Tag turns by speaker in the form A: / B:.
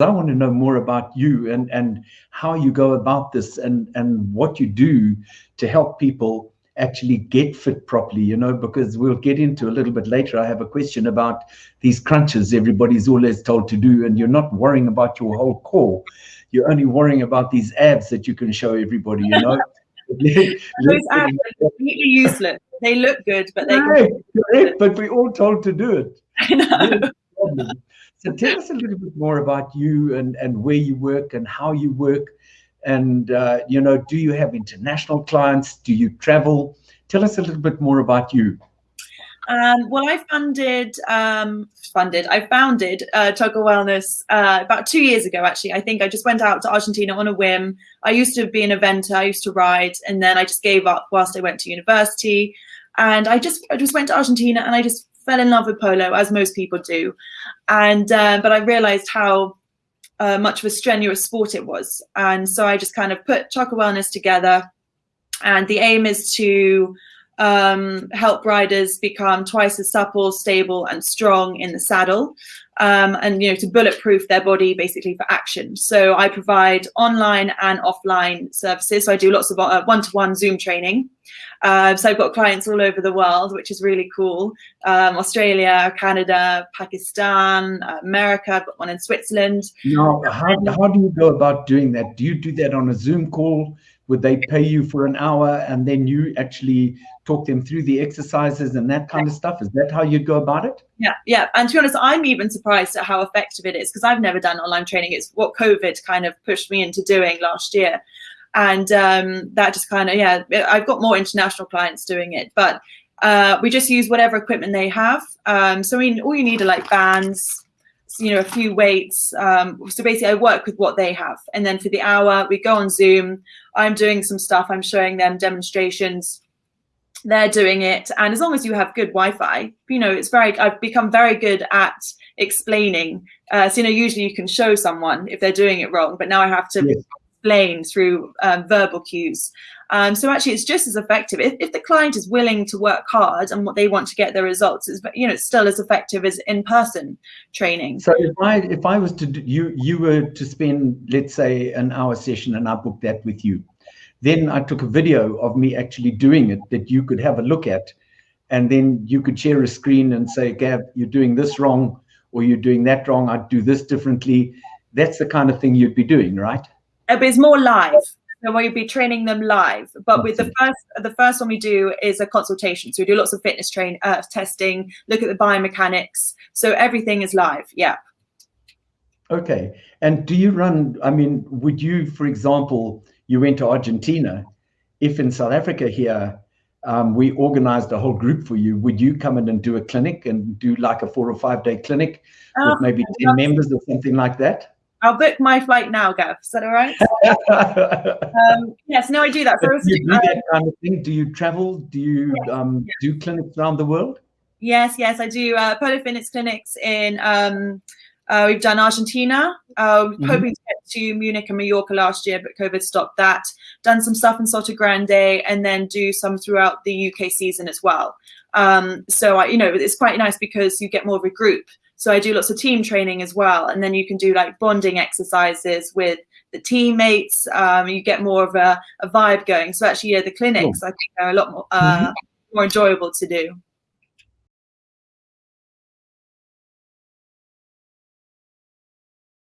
A: I want to know more about you and, and how you go about this and, and what you do to help people actually get fit properly, you know, because we'll get into a little bit later. I have a question about these crunches everybody's always told to do, and you're not worrying about your whole core. You're only worrying about these abs that you can show everybody, you know.
B: Those abs are completely useless. They look good, but they
A: correct, correct, but we're all told to do it.
B: I know.
A: So tell us a little bit more about you and, and where you work and how you work. And, uh, you know, do you have international clients? Do you travel? Tell us a little bit more about you.
B: Um, well, I funded, um, funded, I founded uh, Wellness uh, about two years ago, actually. I think I just went out to Argentina on a whim. I used to be an eventer, I used to ride, and then I just gave up whilst I went to university. And I just, I just went to Argentina and I just fell in love with polo, as most people do. And uh, but I realized how uh, much of a strenuous sport it was, and so I just kind of put Toco Wellness together. And the aim is to um, help riders become twice as supple, stable, and strong in the saddle, um, and you know to bulletproof their body basically for action. So I provide online and offline services. So I do lots of uh, one-to-one Zoom training. Uh, so I've got clients all over the world, which is really cool. Um, Australia, Canada, Pakistan, uh, America. I've got one in Switzerland.
A: Now, how, how do you go about doing that? Do you do that on a Zoom call? Would they pay you for an hour and then you actually talk them through the exercises and that kind of stuff? Is that how you'd go about it?
B: Yeah, yeah. And to be honest, I'm even surprised at how effective it is because I've never done online training. It's what COVID kind of pushed me into doing last year. And um, that just kind of, yeah, I've got more international clients doing it, but uh, we just use whatever equipment they have. Um, so I mean, all you need are like bands, you know, a few weights. Um, so basically I work with what they have. And then for the hour, we go on Zoom. I'm doing some stuff. I'm showing them demonstrations they're doing it and as long as you have good wi-fi you know it's very i've become very good at explaining uh, so you know usually you can show someone if they're doing it wrong but now i have to. Explain through um, verbal cues um, so actually it's just as effective if, if the client is willing to work hard and what they want to get their results is you know it's still as effective as in-person training
A: so if i if i was to do, you you were to spend let's say an hour session and i booked that with you then I took a video of me actually doing it that you could have a look at. And then you could share a screen and say, Gav, you're doing this wrong, or you're doing that wrong. I'd do this differently. That's the kind of thing you'd be doing, right?
B: Uh, it's more live. So we'd be training them live. But with the first, the first one we do is a consultation. So we do lots of fitness train uh, testing, look at the biomechanics. So everything is live. Yeah.
A: Okay. And do you run? I mean, would you, for example, you went to Argentina. If in South Africa here, um, we organized a whole group for you, would you come in and do a clinic and do like a four or five day clinic oh, with maybe 10 members or something like that?
B: I'll book my flight now, Gav. Is that all right? um, yes, no, I do that.
A: do you do that kind of thing? Do you travel? Do you um, do clinics around the world?
B: Yes, yes, I do uh, Fitness clinics in um, uh, we've done Argentina, uh, mm-hmm. hoping to get to Munich and Mallorca last year, but COVID stopped that. Done some stuff in Sotogrande, and then do some throughout the UK season as well. Um, so I, you know, it's quite nice because you get more of a group. So I do lots of team training as well, and then you can do like bonding exercises with the teammates. Um, you get more of a, a, vibe going. So actually, yeah, the clinics I think are a lot more uh, mm-hmm. more enjoyable to do.